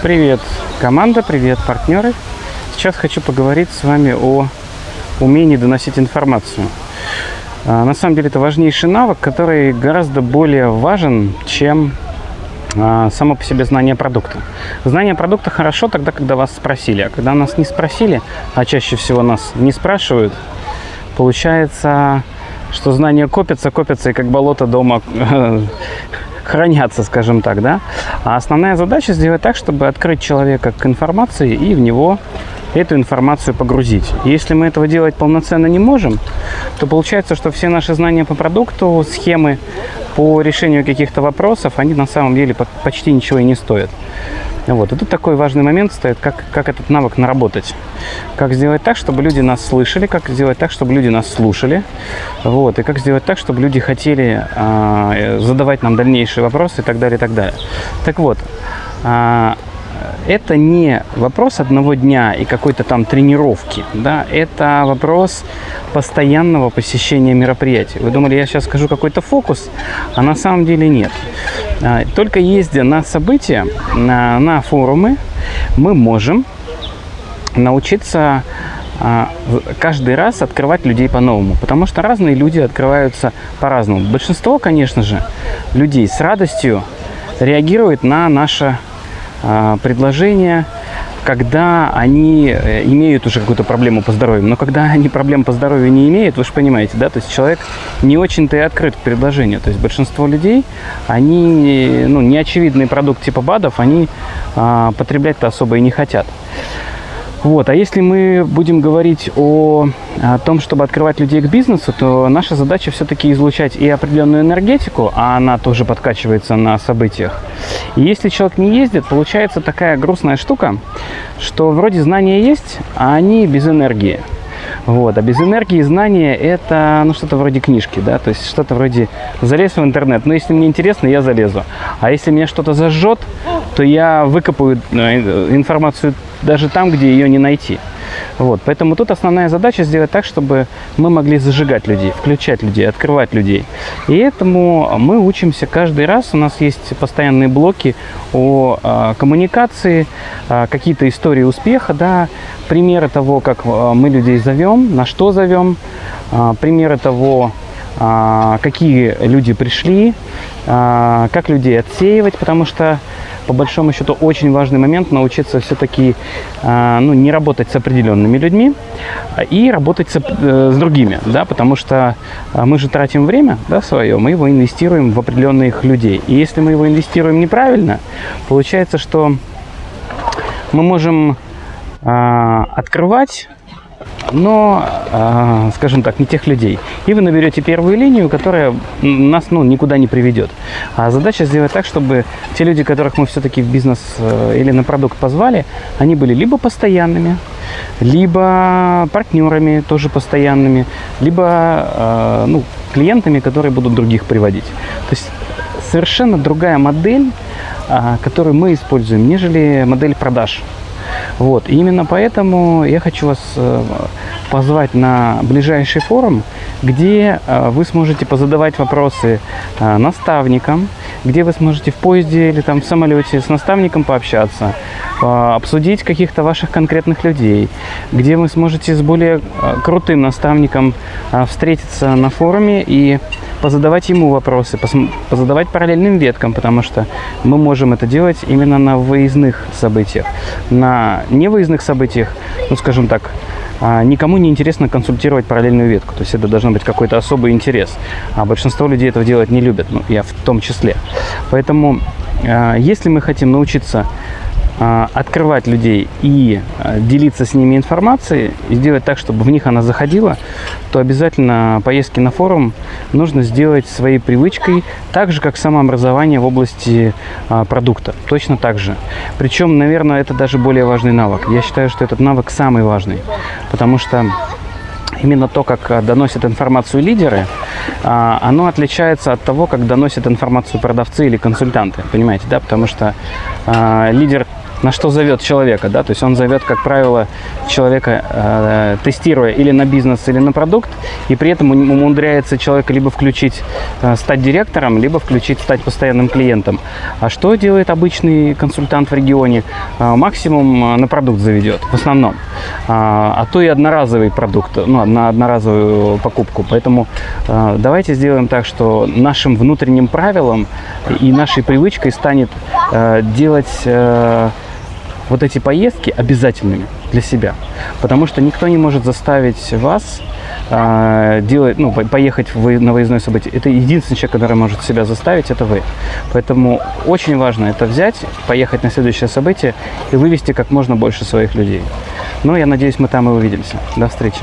Привет, команда, привет, партнеры. Сейчас хочу поговорить с вами о умении доносить информацию. А, на самом деле это важнейший навык, который гораздо более важен, чем а, само по себе знание продукта. Знание продукта хорошо тогда, когда вас спросили, а когда нас не спросили, а чаще всего нас не спрашивают, получается, что знания копятся, копятся и как болото дома хранятся, скажем так, да. А основная задача сделать так, чтобы открыть человека к информации и в него эту информацию погрузить. Если мы этого делать полноценно не можем, то получается, что все наши знания по продукту, схемы по решению каких-то вопросов, они на самом деле почти ничего и не стоят. Вот. И тут такой важный момент стоит, как, как этот навык наработать. Как сделать так, чтобы люди нас слышали, как сделать так, чтобы люди нас слушали. Вот. И как сделать так, чтобы люди хотели а, задавать нам дальнейшие вопросы и так далее, и так далее. Так вот, а, это не вопрос одного дня и какой-то там тренировки, да, это вопрос постоянного посещения мероприятий. Вы думали, я сейчас скажу какой-то фокус, а на самом деле нет. А, только ездя на события, на, форумы, мы можем научиться а, каждый раз открывать людей по-новому, потому что разные люди открываются по-разному. Большинство, конечно же, людей с радостью реагирует на наше а, предложения, когда они э, имеют уже какую-то проблему по здоровью. Но когда они проблем по здоровью не имеют, вы же понимаете, да, то есть человек не очень-то и открыт к предложению. То есть большинство людей, они, ну, неочевидный продукт типа БАДов, они а, потреблять-то особо и не хотят. Вот. А если мы будем говорить о, о том, чтобы открывать людей к бизнесу, то наша задача все-таки излучать и определенную энергетику, а она тоже подкачивается на событиях. И если человек не ездит, получается такая грустная штука, что вроде знания есть, а они без энергии. Вот. А без энергии знания это ну, что-то вроде книжки, да, то есть что-то вроде залез в интернет, но если мне интересно, я залезу. А если меня что-то зажжет, то я выкопаю э, информацию даже там, где ее не найти. Вот, поэтому тут основная задача сделать так, чтобы мы могли зажигать людей, включать людей, открывать людей. И этому мы учимся каждый раз. У нас есть постоянные блоки о э, коммуникации, э, какие-то истории успеха, да, примеры того, как э, мы людей зовем, на что зовем, э, примеры того, какие люди пришли, как людей отсеивать, потому что по большому счету очень важный момент научиться все-таки а, ну, не работать с определенными людьми и работать с, э, с другими, да, потому что а, мы же тратим время да, свое, мы его инвестируем в определенных людей. И если мы его инвестируем неправильно, получается, что мы можем а, открывать но, э, скажем так, не тех людей. И вы наберете первую линию, которая нас ну, никуда не приведет. А задача сделать так, чтобы те люди, которых мы все-таки в бизнес э, или на продукт позвали, они были либо постоянными, либо партнерами тоже постоянными, либо э, ну, клиентами, которые будут других приводить. То есть совершенно другая модель, э, которую мы используем, нежели модель продаж. Вот. И именно поэтому я хочу вас э, позвать на ближайший форум, где э, вы сможете позадавать вопросы э, наставникам, где вы сможете в поезде или там в самолете с наставником пообщаться, обсудить каких-то ваших конкретных людей, где вы сможете с более крутым наставником встретиться на форуме и позадавать ему вопросы, позадавать параллельным веткам, потому что мы можем это делать именно на выездных событиях. На невыездных событиях, ну, скажем так, а, никому не интересно консультировать параллельную ветку. То есть это должен быть какой-то особый интерес. А большинство людей этого делать не любят, ну, я в том числе. Поэтому, а, если мы хотим научиться открывать людей и а, делиться с ними информацией, и сделать так, чтобы в них она заходила, то обязательно поездки на форум нужно сделать своей привычкой, так же, как самообразование в области а, продукта. Точно так же. Причем, наверное, это даже более важный навык. Я считаю, что этот навык самый важный, потому что именно то, как доносят информацию лидеры, оно отличается от того, как доносят информацию продавцы или консультанты. Понимаете, да? Потому что лидер на что зовет человека, да, то есть он зовет, как правило, человека, э, тестируя или на бизнес, или на продукт, и при этом ум- умудряется человека либо включить, э, стать директором, либо включить, стать постоянным клиентом. А что делает обычный консультант в регионе? Э, максимум э, на продукт заведет, в основном. А, а то и одноразовый продукт, ну, на одноразовую покупку. Поэтому э, давайте сделаем так, что нашим внутренним правилом и нашей привычкой станет э, делать э, вот эти поездки обязательными для себя. Потому что никто не может заставить вас э, делать, ну, по- поехать в на выездное событие. Это единственный человек, который может себя заставить, это вы. Поэтому очень важно это взять, поехать на следующее событие и вывести как можно больше своих людей. Ну, я надеюсь, мы там и увидимся. До встречи.